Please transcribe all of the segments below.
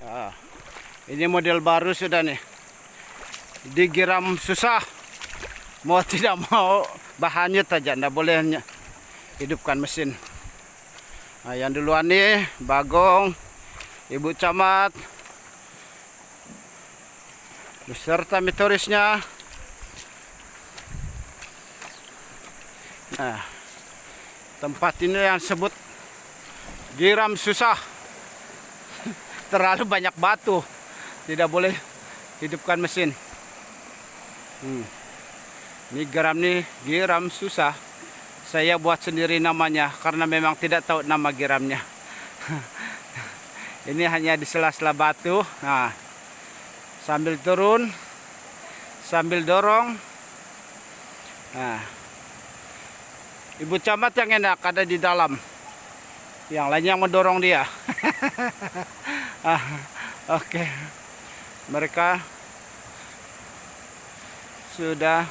Ah, ini model baru sudah nih. Digiram susah. Mau tidak mau bahannya saja, tidak boleh hidupkan mesin. Nah, yang duluan nih Bagong, Ibu Camat, beserta metorisnya. Nah, tempat ini yang sebut giram susah terlalu banyak batu. Tidak boleh hidupkan mesin. Hmm. ini geram nih giram susah. Saya buat sendiri namanya karena memang tidak tahu nama giramnya ini hanya di sela-sela batu. Nah sambil turun sambil dorong. Nah ibu camat yang enak ada di dalam. Yang lainnya mendorong dia ah, oke. Mereka sudah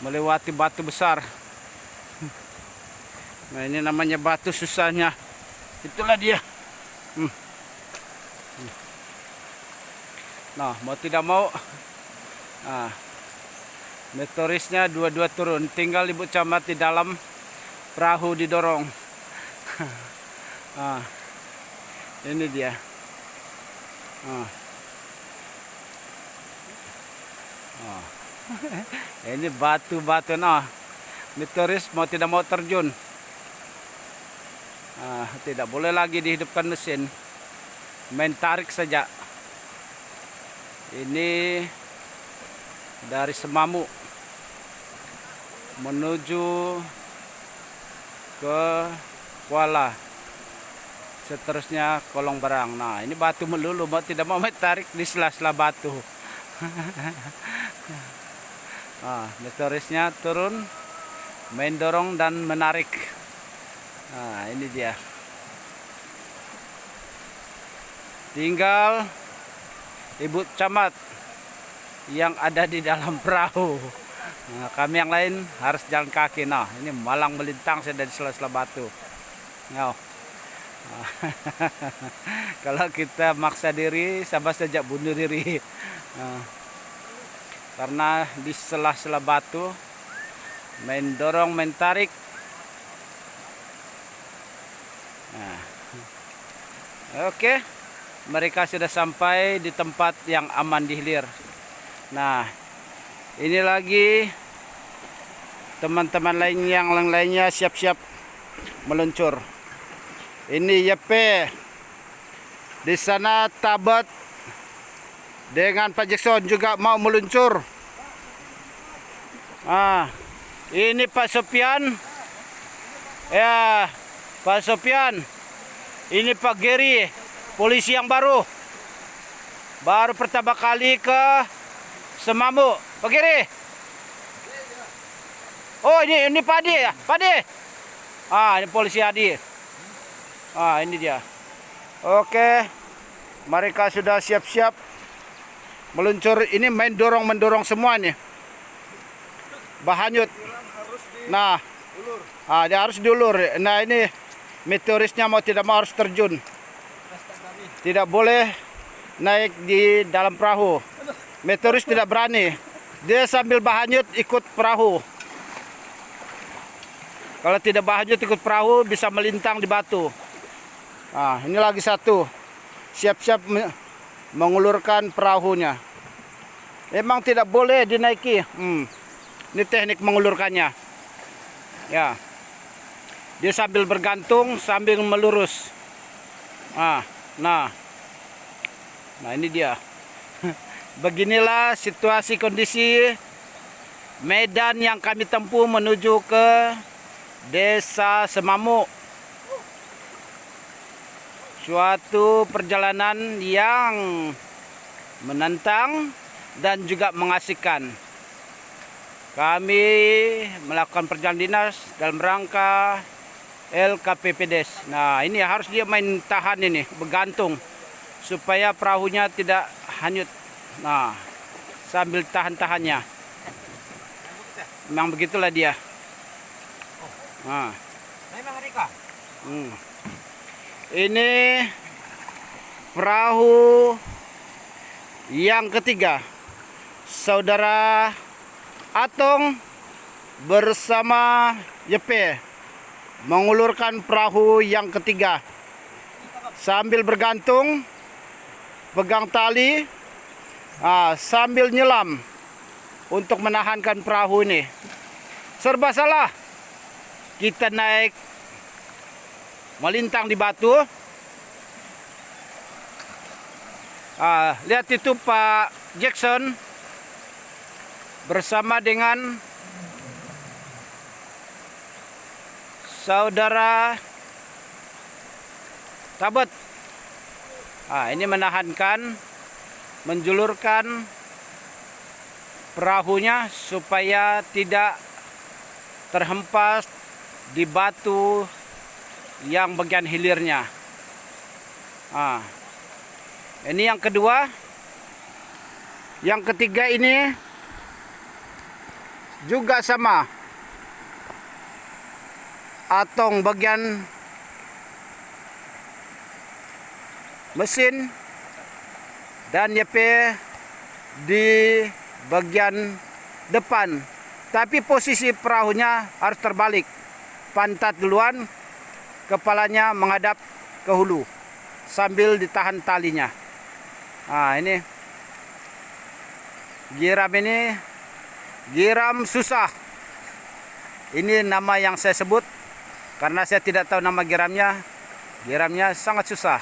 melewati batu besar. Nah ini namanya batu susahnya. Itulah dia. Hmm. Nah mau tidak mau nah, meteorisnya dua-dua turun. Tinggal ibu camat di dalam perahu didorong. Ah, ini dia. Ah. Ah. ini batu-batu nah meteoris mau tidak mau terjun. Ah, tidak boleh lagi dihidupkan mesin. Main tarik saja. Ini dari Semamu menuju ke Kuala seterusnya kolong barang. Nah ini batu melulu mau tidak mau tarik di sela-sela batu. Nah, meteorisnya turun main dorong dan menarik. Nah ini dia. Tinggal ibu camat yang ada di dalam perahu. Nah, kami yang lain harus jalan kaki. Nah ini malang melintang saya dari sela-sela batu. Nah, kalau kita maksa diri sama saja bunuh diri. Nah, karena di sela-sela batu main dorong nah. oke mereka sudah sampai di tempat yang aman di hilir. Nah ini lagi teman-teman lain yang lainnya siap-siap meluncur ini YP di sana tabat dengan Pak Jackson juga mau meluncur. Ah, ini Pak Sopian. Ya, Pak Sopian. Ini Pak Geri, polisi yang baru. Baru pertama kali ke Semamu. Pak Geri. Oh, ini ini Pak Adi ya? Pak Adi. Ah, ini polisi Adi. Ah, ini dia. Oke. Mereka sudah siap-siap meluncur. Ini main dorong mendorong semua nih. Bahanyut. Nah ah, dia harus diulur. Nah ini meteorisnya mau tidak mau harus terjun. Tidak boleh naik di dalam perahu. Meteoris tidak berani. Dia sambil bahanyut ikut perahu. Kalau tidak bahanyut ikut perahu bisa melintang di batu nah ini lagi satu siap-siap mengulurkan perahunya. Emang tidak boleh dinaiki. Hmm. Ini teknik mengulurkannya. Ya. Dia sambil bergantung sambil melurus. Nah, nah. Nah, ini dia. Beginilah situasi kondisi medan yang kami tempuh menuju ke Desa Semamu suatu perjalanan yang menantang dan juga mengasihkan. Kami melakukan perjalanan dinas dalam rangka LKPPDes. Nah, ini harus dia main tahan ini, bergantung supaya perahunya tidak hanyut. Nah, sambil tahan-tahannya. Memang begitulah dia. Nah. Memang Rika. Hmm. Ini perahu yang ketiga. Saudara Atong bersama Yepe mengulurkan perahu yang ketiga. Sambil bergantung pegang tali ah, sambil nyelam untuk menahankan perahu ini. Serba salah. Kita naik melintang di batu ah, lihat itu Pak Jackson bersama dengan saudara Tabet. Ah, ini menahankan, menjulurkan perahunya supaya tidak terhempas di batu yang bagian hilirnya. Ah, ini yang kedua. Yang ketiga ini juga sama atong bagian mesin dan YP di bagian depan tapi posisi perahunya harus terbalik pantat duluan kepalanya menghadap ke hulu sambil ditahan talinya. Nah ini. Giram ini giram susah. Ini nama yang saya sebut karena saya tidak tahu nama giramnya giramnya sangat susah.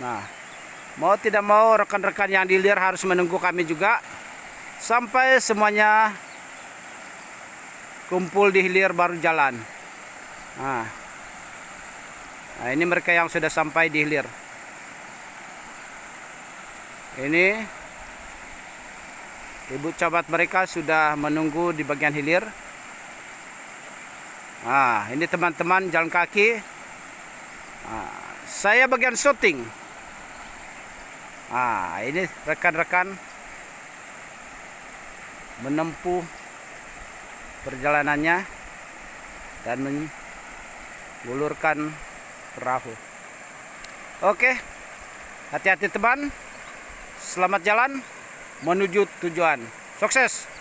Nah mau tidak mau rekan-rekan yang di hilir harus menunggu kami juga. Sampai semuanya kumpul di hilir baru jalan. Nah, nah ini mereka yang sudah sampai di hilir ini ibu cabat mereka sudah menunggu di bagian hilir Nah, ini teman-teman jalan kaki. Nah, saya bagian syuting. Nah, ini rekan-rekan menempuh perjalanannya dan mengulurkan perahu. Oke, hati-hati teman. Selamat jalan menuju tujuan. Sukses!